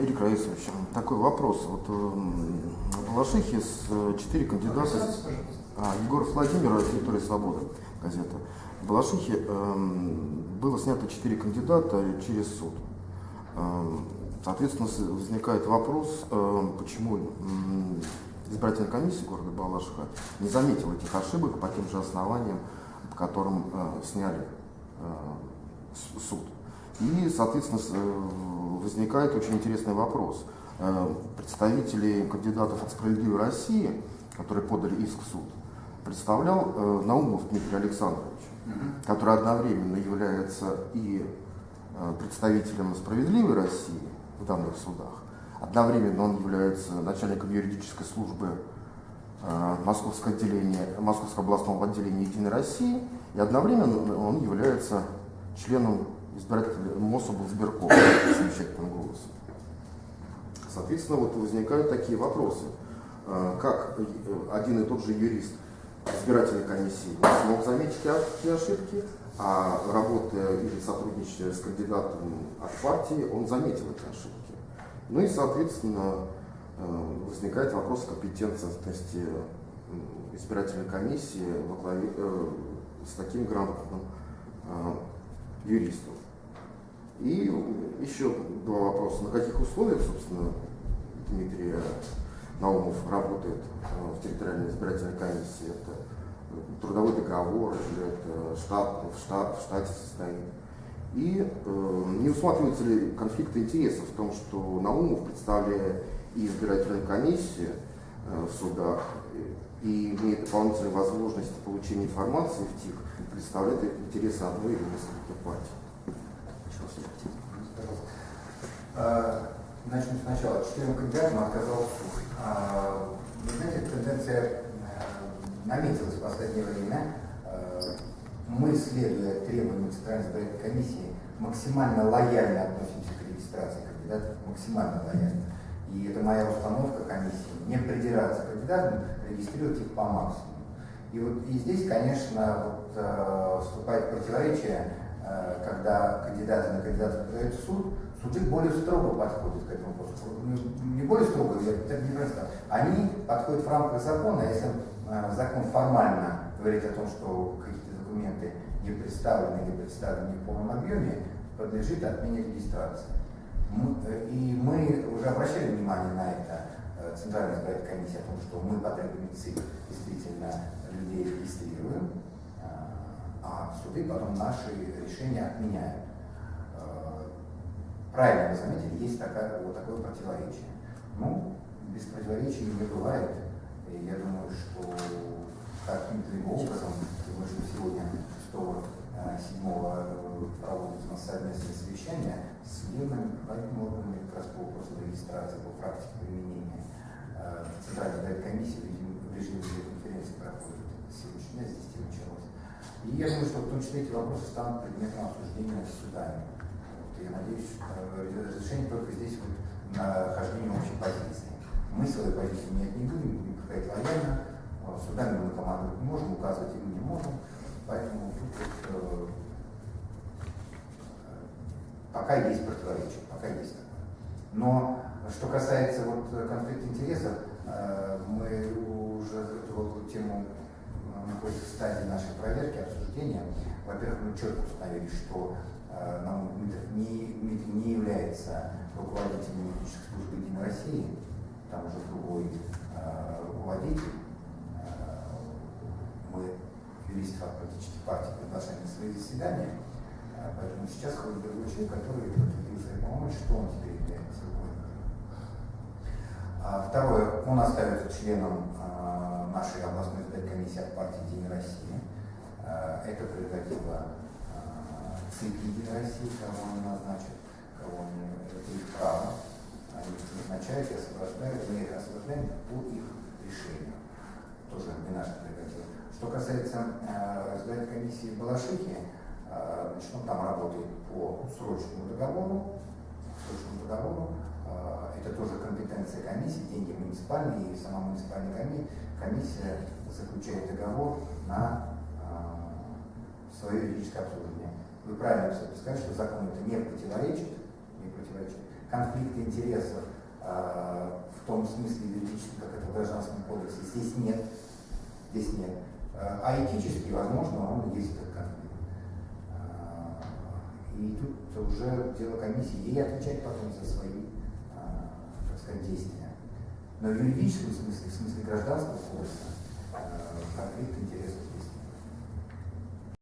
Ирик Раисович, такой вопрос. Вот в Балашихе с четыре кандидата... А, Егор Владимир, территория свободы, газета. В Балашихе э, было снято четыре кандидата через суд. Э, соответственно, возникает вопрос, э, почему э, избирательная комиссия города Балашиха не заметила этих ошибок по тем же основаниям, по которым э, сняли э, суд. И, соответственно, э, возникает очень интересный вопрос. Э, представители кандидатов от «Справедливой России», которые подали иск в суд, представлял э, Наумов Дмитрий Александрович, который одновременно является и представителем «Справедливой России» в данных судах, одновременно он является начальником юридической службы Московского, отделения, Московского областного отделения «Единой России», и одновременно он является членом избиратель МОСОБ избирком совещательным голосом. Соответственно, вот возникают такие вопросы. А, как э, один и тот же юрист избирательной комиссии смог заметить эти ошибки, а работая или сотрудничая с кандидатом от партии, он заметил эти ошибки. Ну и, соответственно, э, возникает вопрос компетентности избирательной комиссии э, с таким грамотным юристом. И еще два вопроса. На каких условиях, собственно, Дмитрий Наумов работает э, в территориальной избирательной комиссии? Это трудовой договор или это штат, в, штат, в штате состоит? И э, не усматриваются ли конфликты интересов в том, что Наумов, представляя и избирательную комиссию э, в судах, и имеет дополнительные возможности получения информации в ТИК, представляет интересы одной или нескольких партий? А, начнем сначала. Четырем кандидатам отказал суд. А, вы знаете, тенденция э, наметилась в последнее время. А, мы, следуя требованиям Центральной избирательной комиссии, максимально лояльно относимся к регистрации кандидатов, максимально лояльно. И это моя установка комиссии, не придираться к кандидатам, регистрировать их по максимуму. И вот и здесь, конечно, вот, э, вступает противоречие, э, когда кандидаты на кандидата подают в суд, суды более строго подходят к этому вопросу. Не более строго, это не просто. Они подходят в рамках закона, а если э, закон формально говорит о том, что какие-то документы не представлены или представлены не в полном объеме, подлежит отмене регистрации. Э, и мы уже обращали внимание на это, Центральная избирательная комиссия, о том, что мы по требованию ЦИК действительно людей регистрируем, а суды потом наши решения отменяют правильно вы заметили, есть такая, вот такое противоречие. Ну, без противоречий не бывает. И я думаю, что каким-то образом, тем более, что сегодня 6 7 проводится у нас совместное совещание с судебными правильными органами как раз по вопросу регистрации, по практике применения. Э, избирательная комиссия в режиме видеоконференции проходит сегодняшний день, здесь началось. И я думаю, что в том числе эти вопросы станут предметом обсуждения судами я надеюсь, э, разрешение только здесь вот нахождение общей позиции. Мы свою позицию менять не будем, будем проходить лояльно, судами мы командовать можем, указывать им не можем, поэтому тут вот, э, пока есть противоречие, пока есть такое. Но что касается вот конфликта интересов, э, мы уже эту тему находится в стадии нашей проверки, обсуждения. Во-первых, мы четко установили, что Э, нам не, не является руководителем юридической службы Единой России, там уже другой э, руководитель. Э, мы юристов от политических партий приглашаем на свои заседания, э, поэтому сейчас ходит другой человек, который подтвердил свои полномочия, что он теперь является руководителем. А второе, он остается членом э, нашей областной комиссии от партии Единой России. Э, это прерогатива цикли России, кого они назначат, кого они, это их право. Они назначают и освобождают, мы их освобождаем по их решению. Тоже не наша прерогатива. Что касается э, разбирательной комиссии Балашихи, значит, он там работает по срочному договору, срочному договору, э, это тоже компетенция комиссии, деньги муниципальные, и сама муниципальная комиссия заключает договор на э, свое юридическое обслуживание. Вы правильно все сказали, что закон это не противоречит, не противоречит. конфликта интересов э, в том смысле юридическом, как это в Гражданском кодексе, здесь нет. Здесь нет. Э, а этически, возможно, он есть этот конфликт. И тут уже дело комиссии, ей отвечать потом за свои, так сказать, действия. Но в юридическом смысле, в смысле гражданского кодекса, конфликт интересов.